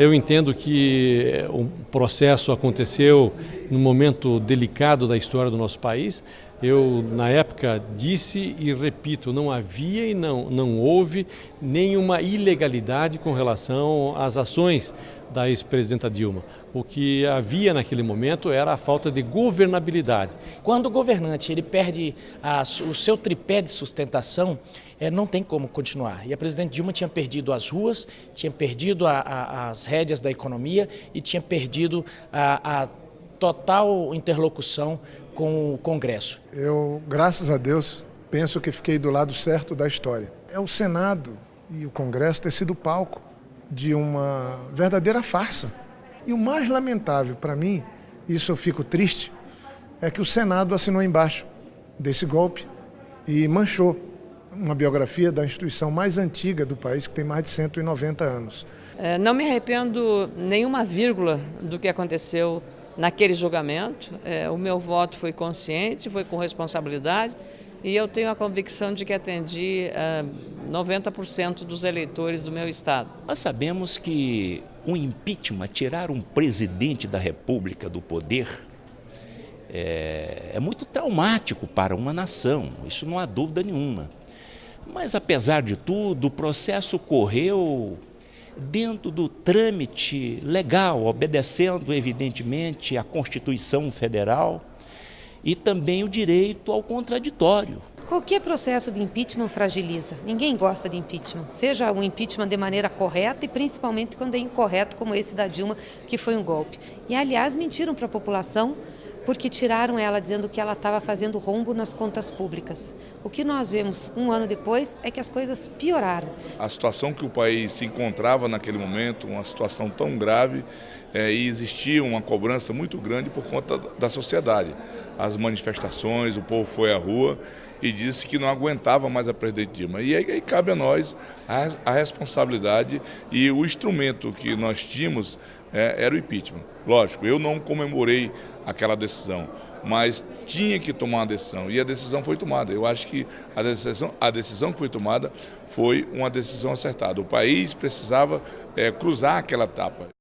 Eu entendo que o processo aconteceu num momento delicado da história do nosso país. Eu, na época, disse e repito, não havia e não, não houve nenhuma ilegalidade com relação às ações da ex-presidenta Dilma. O que havia naquele momento era a falta de governabilidade. Quando o governante ele perde a, o seu tripé de sustentação, é, não tem como continuar. E a presidente Dilma tinha perdido as ruas, tinha perdido a, a, as rédeas da economia e tinha perdido a, total interlocução com o Congresso. Eu, graças a Deus, penso que fiquei do lado certo da história. É o Senado e o Congresso ter sido palco de uma verdadeira farsa. E o mais lamentável para mim, isso eu fico triste, é que o Senado assinou embaixo desse golpe e manchou uma biografia da instituição mais antiga do país, que tem mais de 190 anos. É, não me arrependo nenhuma vírgula do que aconteceu naquele julgamento. É, o meu voto foi consciente, foi com responsabilidade e eu tenho a convicção de que atendi é, 90% dos eleitores do meu estado. Nós sabemos que o impeachment, tirar um presidente da República do poder, é, é muito traumático para uma nação, isso não há dúvida nenhuma. Mas, apesar de tudo, o processo correu dentro do trâmite legal, obedecendo, evidentemente, a Constituição Federal e também o direito ao contraditório. Qualquer processo de impeachment fragiliza. Ninguém gosta de impeachment. Seja um impeachment de maneira correta e principalmente quando é incorreto, como esse da Dilma, que foi um golpe. E, aliás, mentiram para a população porque tiraram ela dizendo que ela estava fazendo rombo nas contas públicas. O que nós vemos um ano depois é que as coisas pioraram. A situação que o país se encontrava naquele momento, uma situação tão grave, é, e existia uma cobrança muito grande por conta da sociedade. As manifestações, o povo foi à rua e disse que não aguentava mais a presidente Dilma. E aí, aí cabe a nós a, a, responsabilidade e o instrumento que nós tínhamos é, era o impeachment. Lógico, eu não comemorei aquela decisão, mas tinha que tomar uma decisão e a decisão foi tomada. Eu acho que a decisão, a decisão que foi tomada foi uma decisão acertada. O país precisava é, cruzar aquela etapa.